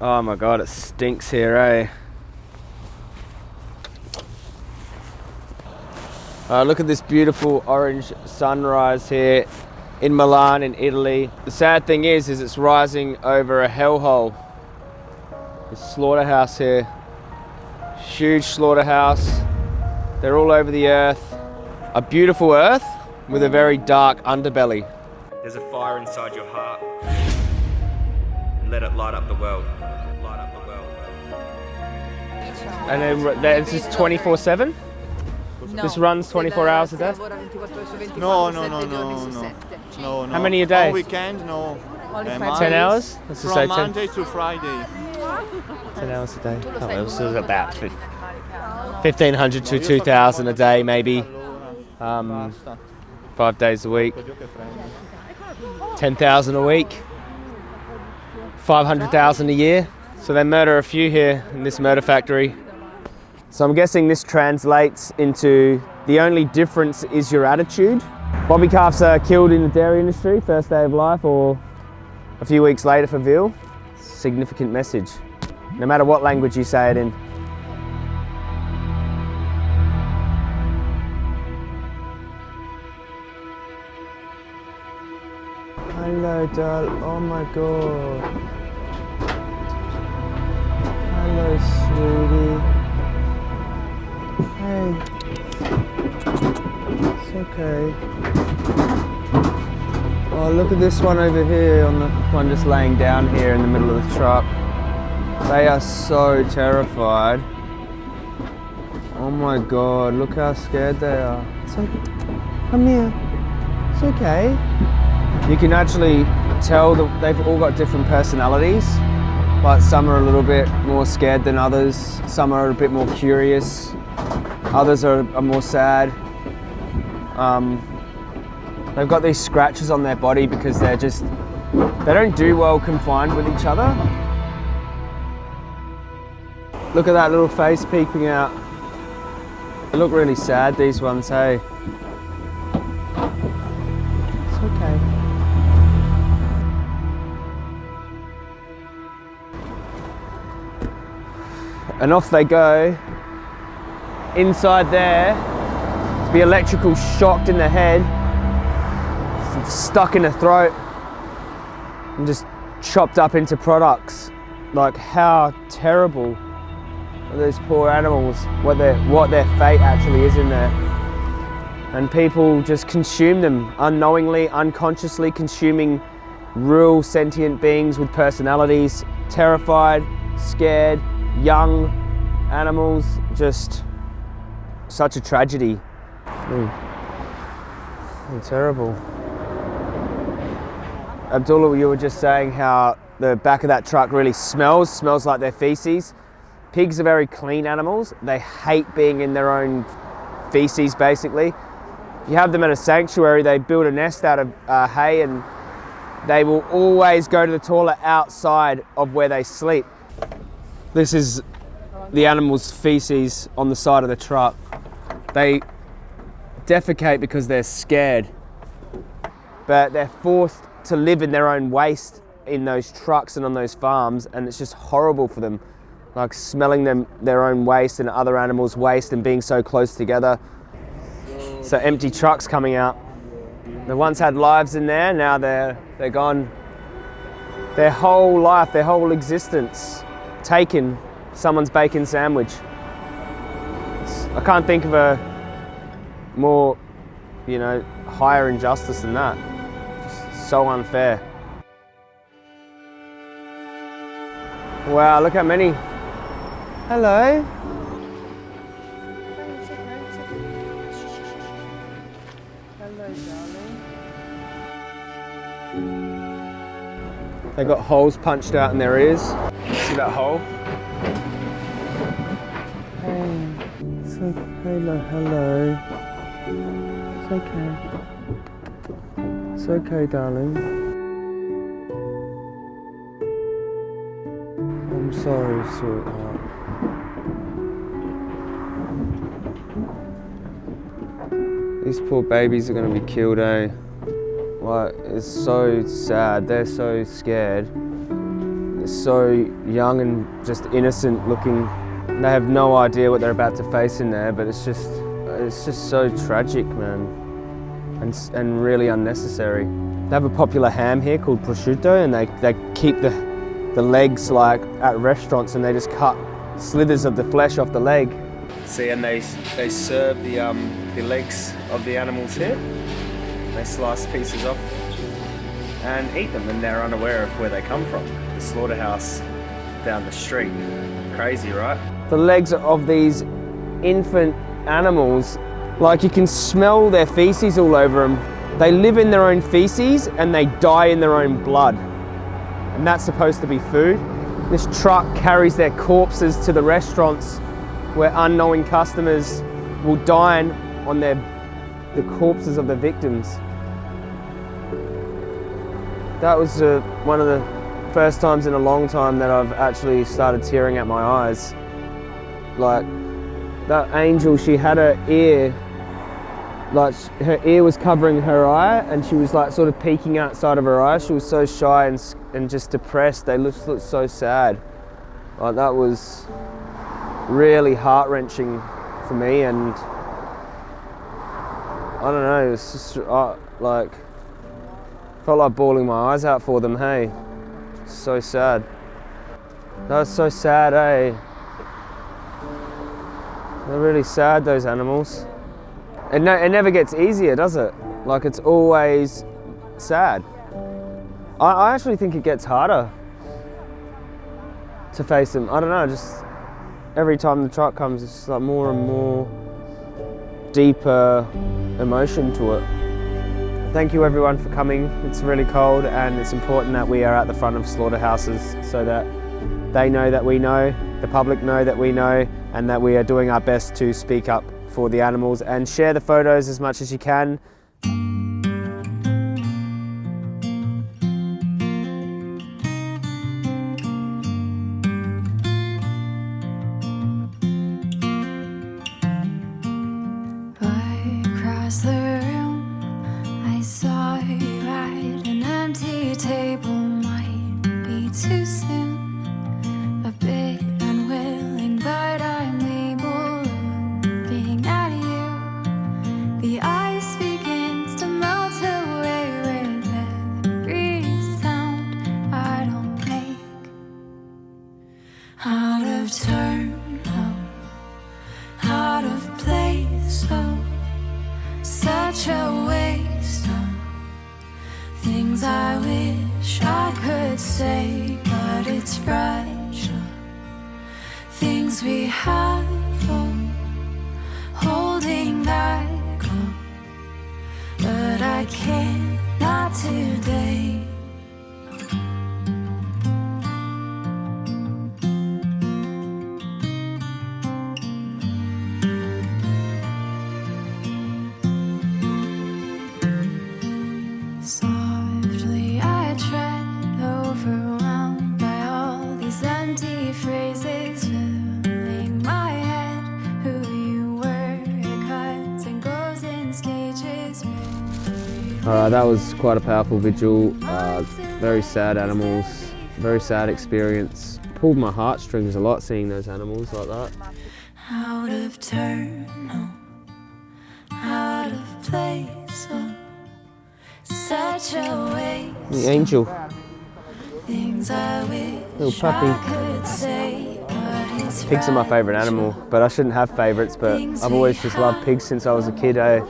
Oh my god, it stinks here, eh? Uh, look at this beautiful orange sunrise here in Milan in Italy. The sad thing is, is it's rising over a hellhole. This slaughterhouse here. Huge slaughterhouse. They're all over the earth. A beautiful earth with a very dark underbelly. There's a fire inside your heart. And let it light up the world. Light up the world. And then it's just 24-7? This runs 24 hours a day? No, no, no, no, no. No, no. How many a day? On weekend, no. Uh, 10 hours? Let's just say From 10. Monday to Friday. 10 hours a day. Oh, well, so about 1500 to 2000 a day, maybe. Um, five days a week. 10,000 a week. 500,000 a year. So they murder a few here in this murder factory. So I'm guessing this translates into the only difference is your attitude. Bobby calves are uh, killed in the dairy industry, first day of life, or a few weeks later for veal. Significant message, no matter what language you say it in. Hello, doll. Oh my god. Hello, sweetie. Hey. It's okay. Oh, look at this one over here on the one just laying down here in the middle of the truck. They are so terrified. Oh my god, look how scared they are. It's okay. Come here. It's okay. You can actually tell that they've all got different personalities. Like some are a little bit more scared than others. Some are a bit more curious. Others are, are more sad. Um, they've got these scratches on their body because they're just, they don't do well confined with each other. Look at that little face peeping out. They look really sad, these ones, hey? And off they go. Inside there, be electrical shocked in the head, stuck in the throat, and just chopped up into products. Like how terrible are those poor animals, what their, what their fate actually is in there. And people just consume them unknowingly, unconsciously consuming real sentient beings with personalities, terrified, scared, young animals, just such a tragedy. Mm. Terrible. Abdullah, you were just saying how the back of that truck really smells, smells like their feces. Pigs are very clean animals. They hate being in their own feces, basically. If you have them at a sanctuary, they build a nest out of uh, hay and they will always go to the toilet outside of where they sleep. This is the animal's feces on the side of the truck. They defecate because they're scared, but they're forced to live in their own waste in those trucks and on those farms, and it's just horrible for them. Like smelling them, their own waste and other animals' waste and being so close together. So empty trucks coming out. They once had lives in there, now they're, they're gone. Their whole life, their whole existence, taken someone's bacon sandwich. It's- I can't think of a more, you know, higher injustice than that. So unfair. Wow, look how many. Hello. They got holes punched out in their ears. See that hole? Hey, it's okay. Hello, hello. It's okay. It's okay, darling. I'm sorry, sweetheart. These poor babies are going to be killed, eh? Like, it's so sad. They're so scared. So young and just innocent looking. They have no idea what they're about to face in there, but it's just, it's just so tragic, man, and, and really unnecessary. They have a popular ham here called prosciutto, and they, they keep the, the legs like at restaurants, and they just cut slithers of the flesh off the leg. See, and they, they serve the, um, the legs of the animals here. They slice pieces off and eat them, and they're unaware of where they come from. Slaughterhouse down the street. Crazy, right? The legs of these infant animals, like you can smell their feces all over them. They live in their own feces and they die in their own blood. And that's supposed to be food. This truck carries their corpses to the restaurants where unknowing customers will dine on their, the corpses of the victims. That was uh, one of the first times in a long time that I've actually started tearing at my eyes. Like, that angel, she had her ear, like her ear was covering her eye and she was like sort of peeking outside of her eye. She was so shy and, and just depressed. They looked, looked so sad. Like that was really heart-wrenching for me and I don't know, it was just uh, like, felt like bawling my eyes out for them, hey. So sad. That's so sad, eh? They're really sad, those animals. It, ne it never gets easier, does it? Like, it's always sad. I, I actually think it gets harder to face them. I don't know, just every time the truck comes, it's like more and more deeper emotion to it. Thank you everyone for coming. It's really cold and it's important that we are at the front of slaughterhouses so that they know that we know, the public know that we know, and that we are doing our best to speak up for the animals and share the photos as much as you can. The Such a waste things I wish I could say, but it's fragile. Things we have, holding back, oh, but I can't, not today. Uh, that was quite a powerful vigil. Uh, very sad animals, very sad experience. Pulled my heartstrings a lot seeing those animals like that. Out of turn, out of place, oh, such a waste. The angel, Things I little puppy. I could say, Pigs are my favourite animal, but I shouldn't have favourites, but I've always just loved pigs since I was a kid, eh?